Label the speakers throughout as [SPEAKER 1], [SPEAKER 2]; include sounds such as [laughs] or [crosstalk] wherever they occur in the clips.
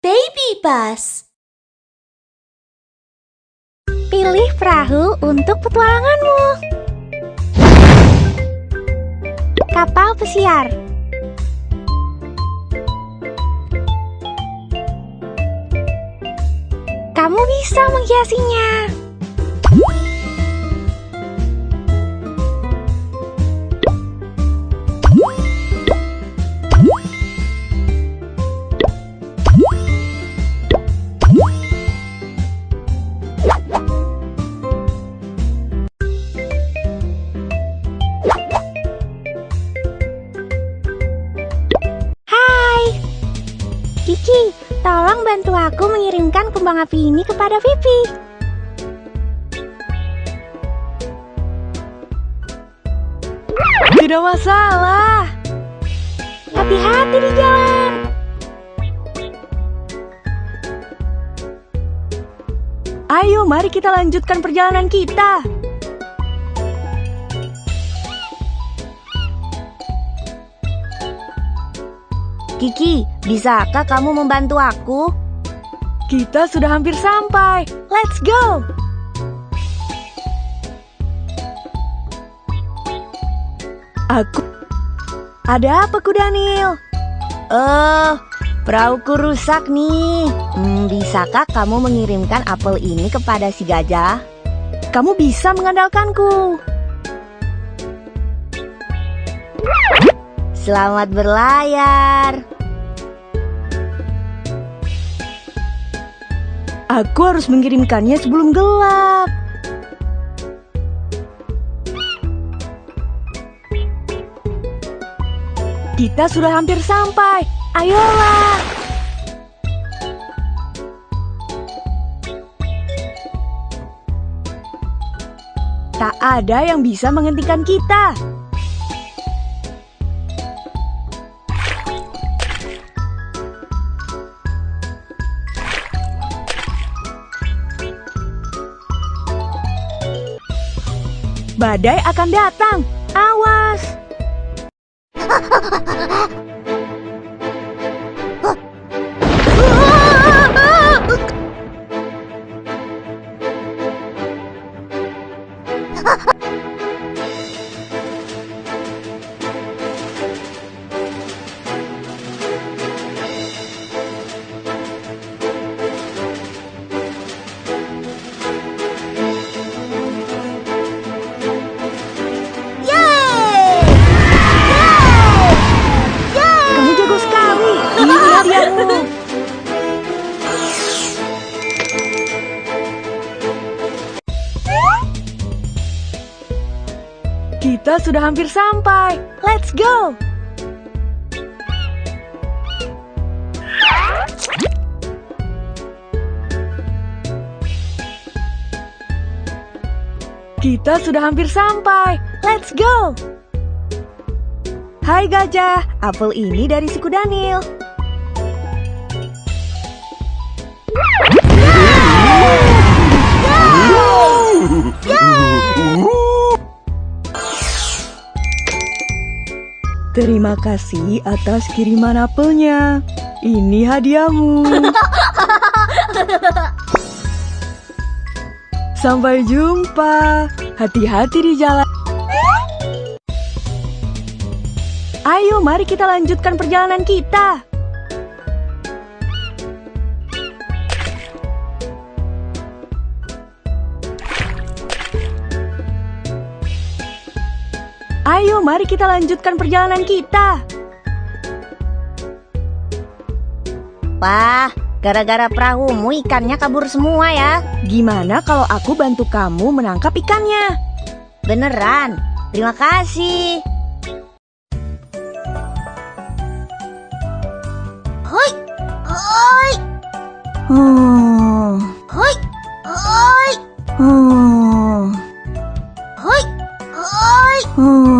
[SPEAKER 1] Baby bus.
[SPEAKER 2] Pilih perahu untuk petualanganmu. Kapal pesiar. Kamu bisa menghiasinya. Aku mengirimkan kembang api ini kepada Vivi.
[SPEAKER 3] Tidak masalah.
[SPEAKER 2] Hati-hati di jalan.
[SPEAKER 3] Ayo, mari kita lanjutkan perjalanan kita.
[SPEAKER 1] Kiki, bisakah kamu membantu aku?
[SPEAKER 3] Kita sudah hampir sampai. Let's go. Aku Ada apa, Kudanil?
[SPEAKER 1] Oh, perahuku rusak nih. Hmm, bisakah kamu mengirimkan apel ini kepada si gajah?
[SPEAKER 3] Kamu bisa mengandalkanku.
[SPEAKER 1] Selamat berlayar.
[SPEAKER 3] Aku harus mengirimkannya sebelum gelap. Kita sudah hampir sampai. Ayolah. Tak ada yang bisa menghentikan kita. Badai akan datang. Awas. Kamu sudah hampir sampai. Let's go. Kita sudah hampir sampai. Let's go. Hai gajah, apel ini dari suku Daniel. Terima kasih atas kiriman apelnya. Ini hadiahmu. [laughs] Sampai jumpa. Hati-hati di jalan. Ayo, mari kita lanjutkan perjalanan kita. Ayo, mari kita lanjutkan perjalanan kita.
[SPEAKER 1] Wah, gara-gara perahumu ikannya kabur semua ya.
[SPEAKER 3] Gimana kalau aku bantu kamu menangkap ikannya?
[SPEAKER 1] Beneran. Terima kasih. Hoi, hoi,
[SPEAKER 3] Hmm,
[SPEAKER 1] hoi, hoi,
[SPEAKER 3] hmm,
[SPEAKER 1] hoi, hoi.
[SPEAKER 3] hmm.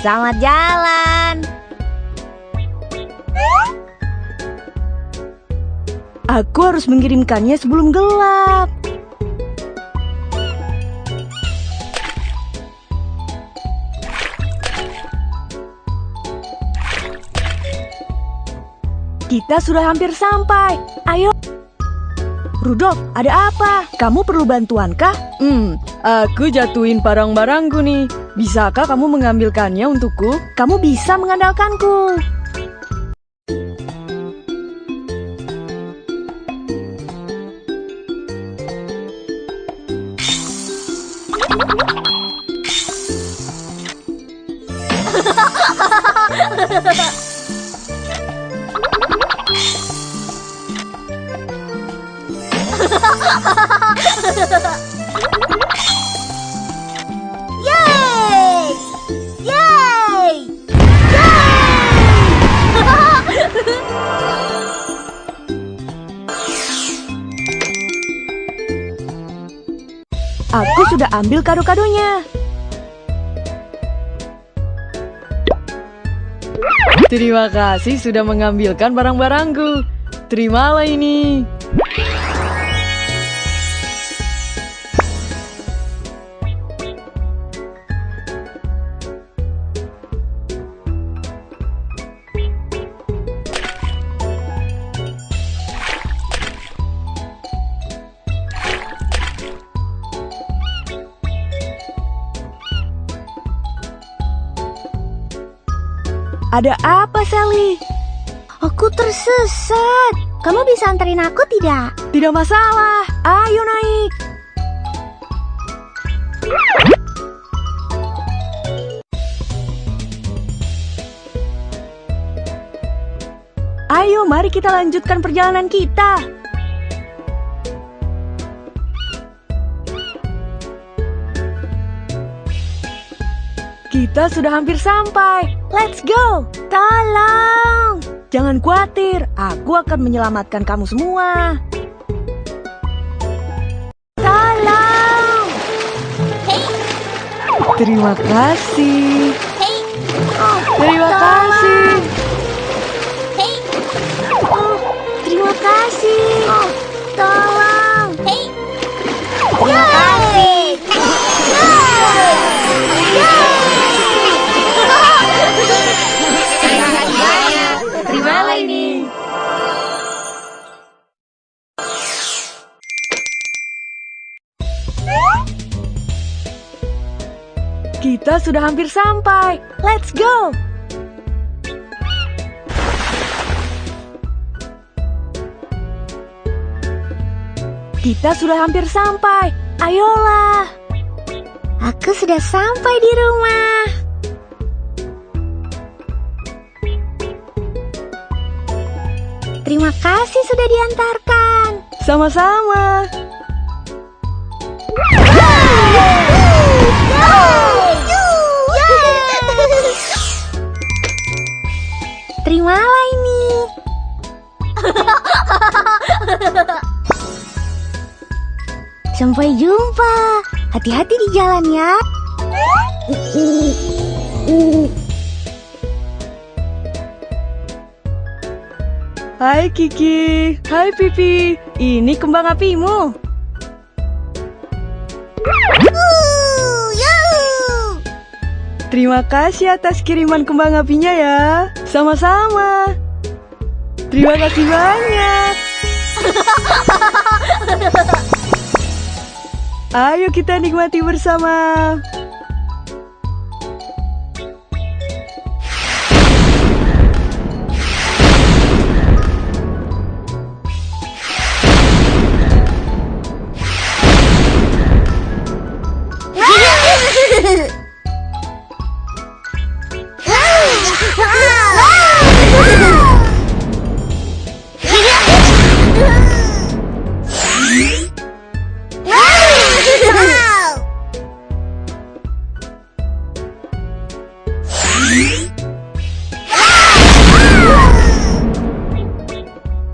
[SPEAKER 1] Selamat jalan.
[SPEAKER 3] Aku harus mengirimkannya sebelum gelap. Kita sudah hampir sampai. Ayo. Rudolf, ada apa? Kamu perlu bantuan kah? Hmm, aku jatuhin barang-barangku nih. Bisakah kamu mengambilkannya untukku? Kamu bisa mengandalkanku.
[SPEAKER 1] Yeay! [laughs]
[SPEAKER 3] Aku sudah ambil kado-kadonya. Terima kasih sudah mengambilkan barang-barangku. Terimalah ini. Ada apa, Sally?
[SPEAKER 2] Aku tersesat. Kamu bisa anterin aku tidak?
[SPEAKER 3] Tidak masalah. Ayo naik. Ayo, mari kita lanjutkan perjalanan kita. Kita sudah hampir sampai. Let's go.
[SPEAKER 2] Tolong!
[SPEAKER 3] Jangan khawatir, aku akan menyelamatkan kamu semua.
[SPEAKER 2] Tolong!
[SPEAKER 3] Terima kasih.
[SPEAKER 2] Oh,
[SPEAKER 3] Terima
[SPEAKER 2] tolong!
[SPEAKER 3] kasih.
[SPEAKER 2] Oh, terima kasih. Oh, tolong.
[SPEAKER 1] Terima kasih.
[SPEAKER 3] Kita sudah hampir sampai. Let's go. Kita sudah hampir sampai. Ayolah.
[SPEAKER 2] Aku sudah sampai di rumah. Terima kasih sudah diantarkan.
[SPEAKER 3] Sama-sama.
[SPEAKER 2] Terimalah ini. Sampai jumpa. Hati-hati di jalan ya.
[SPEAKER 3] Hai Kiki. Hai Pipi. Ini kembang apimu. Terima kasih atas kiriman kembang apinya ya. Sama-sama. Terima kasih banyak. Ayo kita nikmati bersama. Ah!